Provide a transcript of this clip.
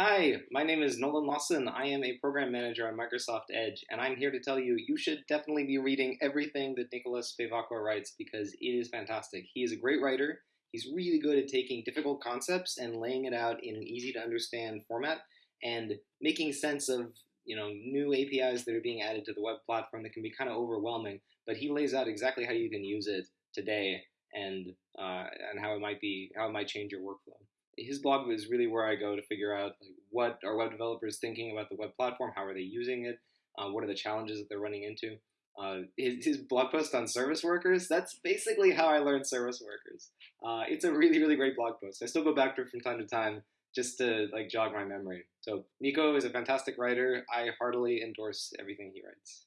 Hi, my name is Nolan Lawson. I am a program manager on Microsoft Edge, and I'm here to tell you you should definitely be reading everything that Nicolas Bevacqua writes because it is fantastic. He is a great writer. He's really good at taking difficult concepts and laying it out in an easy to understand format and making sense of you know new APIs that are being added to the web platform that can be kind of overwhelming. But he lays out exactly how you can use it today and uh, and how it might be how it might change your workflow his blog is really where I go to figure out like what are web developers thinking about the web platform, how are they using it, uh, what are the challenges that they're running into. Uh, his, his, blog post on service workers, that's basically how I learned service workers. Uh, it's a really, really great blog post. I still go back to it from time to time just to like jog my memory. So Nico is a fantastic writer. I heartily endorse everything he writes.